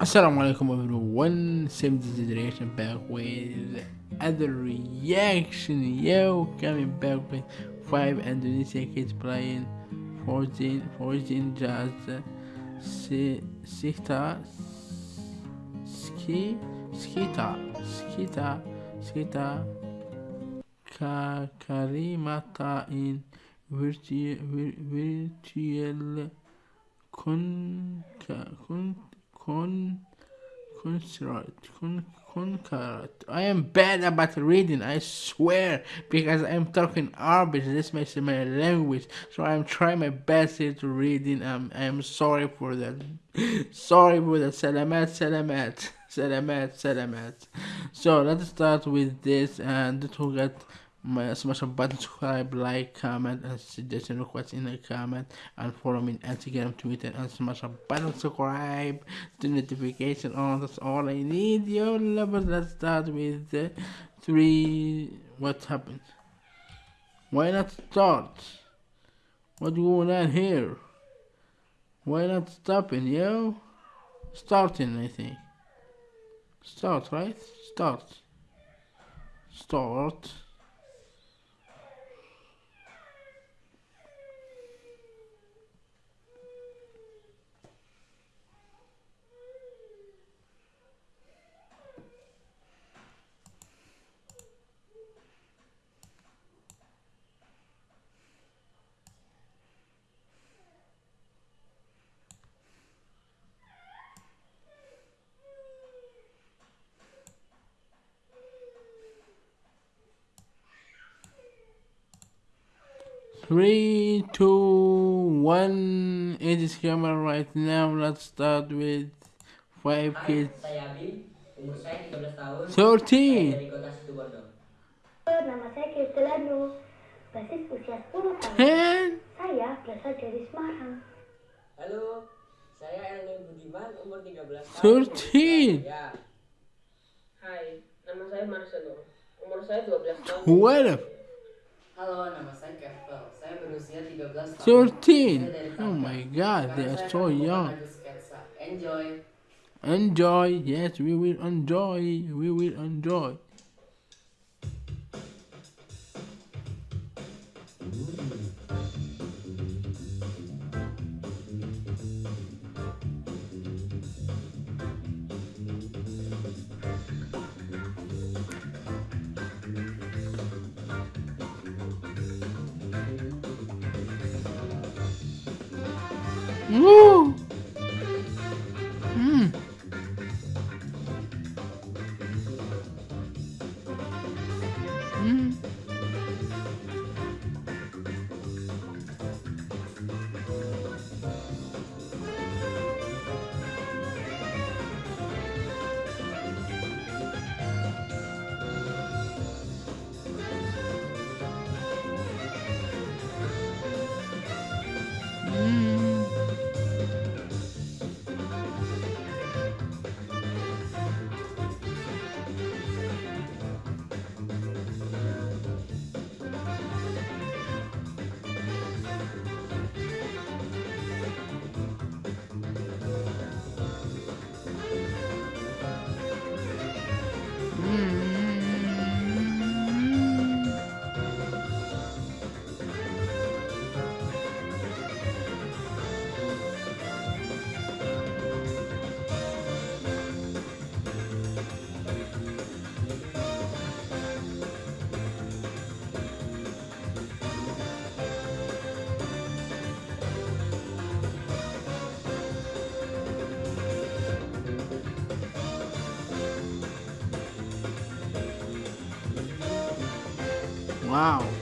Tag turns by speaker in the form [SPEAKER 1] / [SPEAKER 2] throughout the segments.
[SPEAKER 1] Assalamu alaikum everyone, same generation back with other reaction, yo, coming back with 5 Indonesian kids playing 14, 14 jazz, sita, ski, skita, skita, skita, ka, karimata in virtual, virtual con, con con con conqueror. I am bad about reading, I swear, because I'm talking Arabic. This makes my language, so I'm trying my best here to reading. Um, I am sorry for that. sorry for that. Salamat, salamat, salamat, salamat. So let's start with this, and don't forget smash a button subscribe like comment and suggestion request in the comment and follow me on instagram twitter and smash a button subscribe the notification on that's all i need. Yo lovers let's start with the three what happened? Why not start? What going on here? Why not stopping yo? Starting i think. Start right? Start. Start Three, two, one. It is camera right now. Let's start with five kids.
[SPEAKER 2] Saya Abi, umur saya 13 tahun.
[SPEAKER 1] 13.
[SPEAKER 2] Saya dari kota Situbondo.
[SPEAKER 3] Nama saya Kristelano, basis usia 10 tahun.
[SPEAKER 1] 10.
[SPEAKER 3] Saya berasal dari Semarang.
[SPEAKER 2] Halo, saya Erwin Budiman, umur 13 tahun.
[SPEAKER 1] 13.
[SPEAKER 2] Ya.
[SPEAKER 4] Hai, nama saya Marcelo. Umur saya 12 tahun.
[SPEAKER 1] What a
[SPEAKER 5] Halo, nama saya Kevel. Saya berusia 13 tahun. Saya
[SPEAKER 1] 13.
[SPEAKER 5] dari
[SPEAKER 1] Oh my god, they are so young.
[SPEAKER 5] Enjoy.
[SPEAKER 1] Enjoy. Yes, we will enjoy. We will enjoy. Woo! Wow.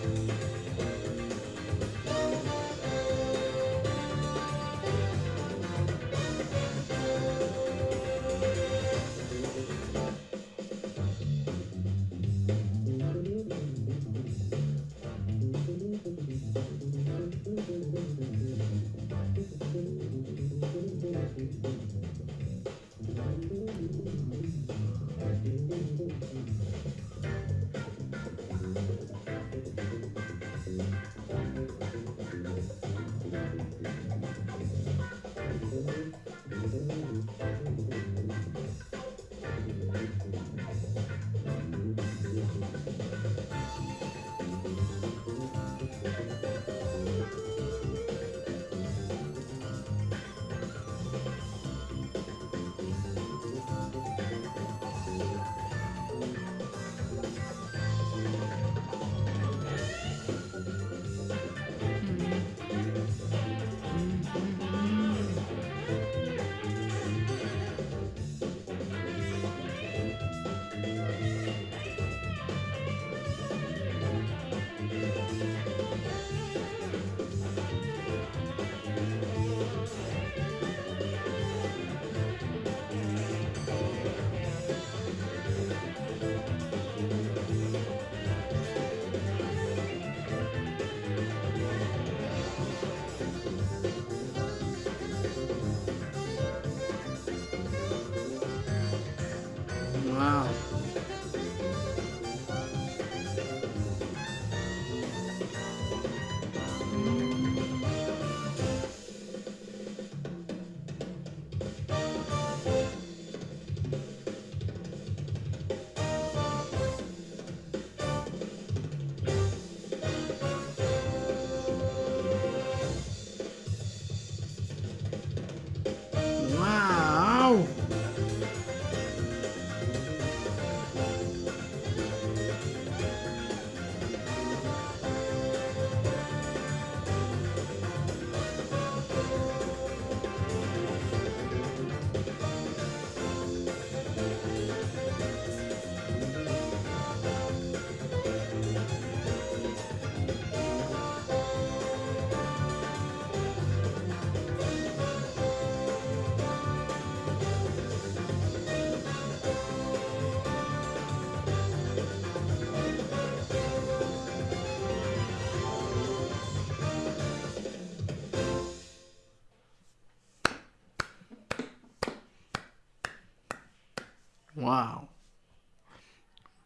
[SPEAKER 1] Wow.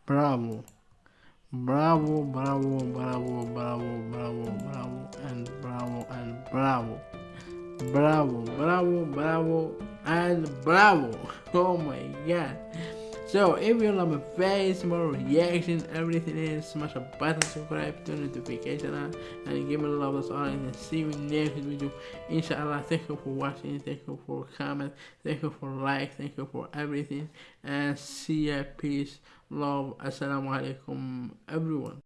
[SPEAKER 1] Bravo. Bravo, bravo, bravo, bravo, bravo, bravo, and bravo, and bravo. Bravo, bravo, bravo, and bravo. Oh my god. So if you love my face, more reaction, everything is smash a button, subscribe, turn the notification on, and give me a love us all and see you next video. Inshallah, thank you for watching, thank you for comment, thank you for like, thank you for everything, and see ya, peace, love, assalamu alaikum, everyone.